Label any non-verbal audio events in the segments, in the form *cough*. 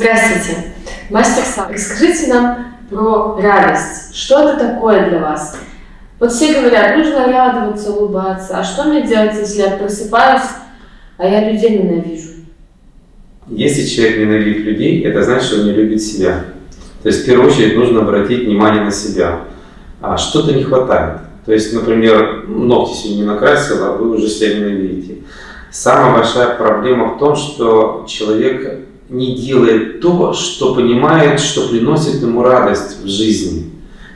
Здравствуйте, мастер Сам. Расскажите нам про радость. Что это такое для вас? Вот все говорят, нужно радоваться, улыбаться. А что мне делать, если я просыпаюсь, а я людей ненавижу? Если человек ненавидит людей, это значит, что он не любит себя. То есть, в первую очередь, нужно обратить внимание на себя. А что-то не хватает. То есть, например, ногти сегодня не накрасила, а вы уже себя ненавидите. Самая большая проблема в том, что человек не делает то, что понимает, что приносит ему радость в жизни.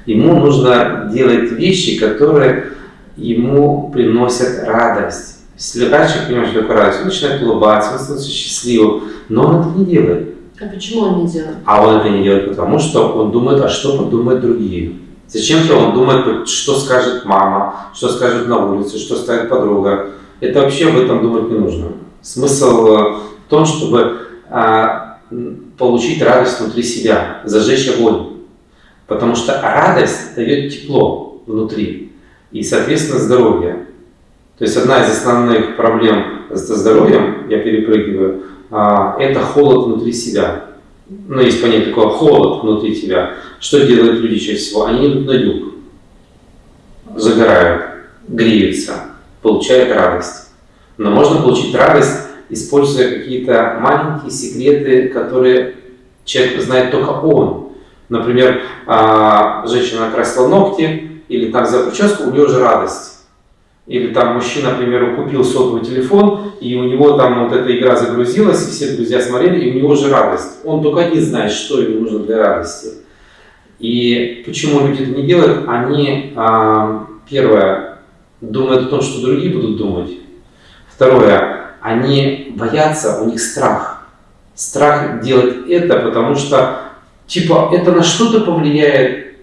Ему нужно делать вещи, которые ему приносят радость. Если раньше понимаешь, что такое радость, он начинает улыбаться, он становится счастливым, но он это не делает. А почему он не делает? А он это не делает, потому что он думает, а что подумают другие. Зачем-то он думает, что скажет мама, что скажет на улице, что скажет подруга. Это вообще об этом думать не нужно. Смысл э, в том, чтобы получить радость внутри себя, зажечь огонь. Потому что радость дает тепло внутри и, соответственно, здоровье. То есть одна из основных проблем со здоровьем, я перепрыгиваю, а, это холод внутри себя. Ну, есть понятие такое холод внутри тебя. Что делают люди чаще всего? Они идут на юг, загорают, греются, получают радость. Но можно получить радость, используя какие-то маленькие секреты, которые человек знает только он. Например, а, женщина накрасила ногти, или там за прическу, у нее уже радость. Или там мужчина, к примеру, купил сотовый телефон, и у него там вот эта игра загрузилась, и все друзья смотрели, и у него уже радость. Он только один знает, что ему нужно для радости. И почему люди это не делают? Они, а, первое, думают о том, что другие будут думать. Второе, они боятся, у них страх. Страх делать это, потому что, типа, это на что-то повлияет,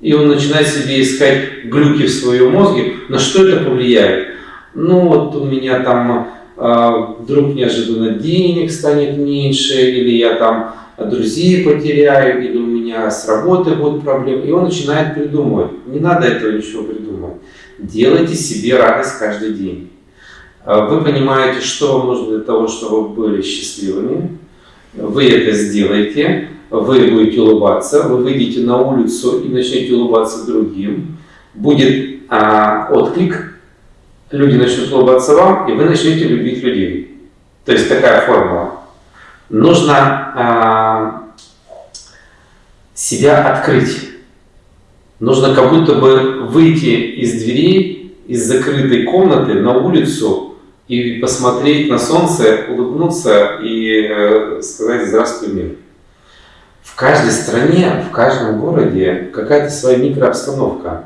и он начинает себе искать глюки в своем мозге, на что это повлияет. Ну вот у меня там э, вдруг неожиданно денег станет меньше, или я там друзей потеряю, или у меня с работы будут проблемы. И он начинает придумывать. Не надо этого ничего придумывать. Делайте себе радость каждый день. А, вы понимаете, что вам нужно для того, чтобы вы были счастливыми. Вы это сделаете вы будете улыбаться, вы выйдете на улицу и начнете улыбаться другим, будет а, отклик, люди начнут улыбаться вам, и вы начнете любить людей. То есть такая формула. Нужно а, себя открыть. Нужно как будто бы выйти из дверей, из закрытой комнаты на улицу и посмотреть на солнце, улыбнуться и э, сказать «Здравствуй, мир» в каждой стране, в каждом городе какая-то своя микрообстановка.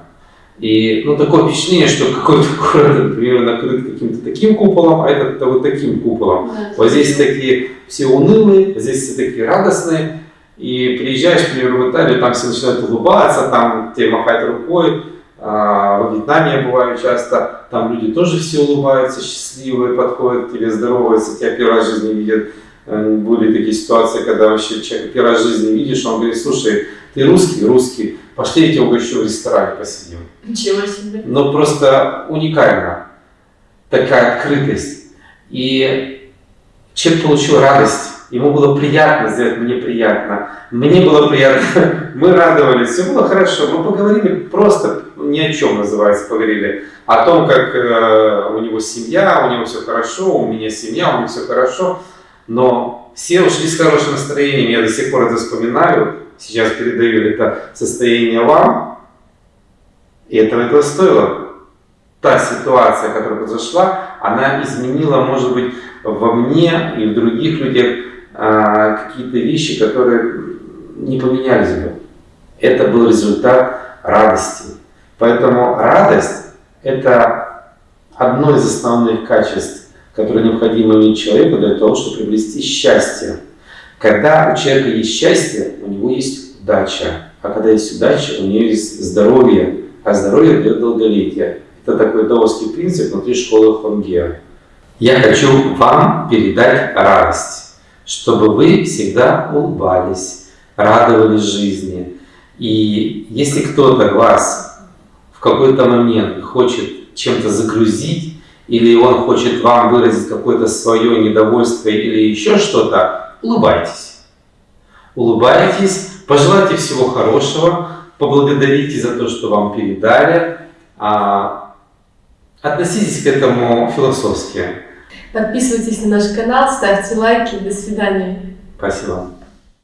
И ну, такое впечатление, что какой-то *laughs* город, например, накрыт каким-то таким куполом, а этот вот таким куполом. Да, вот здесь такие все унылые, здесь все такие радостные. И приезжаешь, например, в Италию, там все начинают улыбаться, там тебе махать рукой. А, во Вьетнаме я бываю часто, там люди тоже все улыбаются, счастливые, подходят к тебе, здороваются, тебя первый раз в жизни видят. Э, были такие ситуации, когда вообще человек первый раз в жизни видишь, он говорит, слушай, ты русский, русский, пошли я тебя угощу в ресторане посидим. Ничего себе. Ну просто уникально такая открытость. И человек получил радость, ему было приятно сделать, мне приятно, мне было приятно, *laughs* мы радовались, все было хорошо, мы поговорили просто ни о чем, называется, поговорили, о том, как э, у него семья, у него все хорошо, у меня семья, у него все хорошо, но все ушли с хорошим настроением, я до сих пор это вспоминаю, сейчас передаю это состояние вам, и этого этого стоило. Та ситуация, которая произошла, она изменила, может быть, во мне и в других людях а, какие-то вещи, которые не поменялись бы. Это был результат радости. Поэтому радость – это одно из основных качеств которые необходимо иметь человеку для того, чтобы приобрести счастье. Когда у человека есть счастье, у него есть удача. А когда есть удача, у него есть здоровье. А здоровье дает долголетие. Это такой даосский принцип внутри школы Хонгеа. Я хочу вам передать радость, чтобы вы всегда улыбались, радовались жизни. И если кто-то вас в какой-то момент хочет чем-то загрузить, или он хочет вам выразить какое-то свое недовольство или еще что-то, улыбайтесь. Улыбайтесь, пожелайте всего хорошего, поблагодарите за то, что вам передали. А, относитесь к этому философски. Подписывайтесь на наш канал, ставьте лайки. До свидания. Спасибо.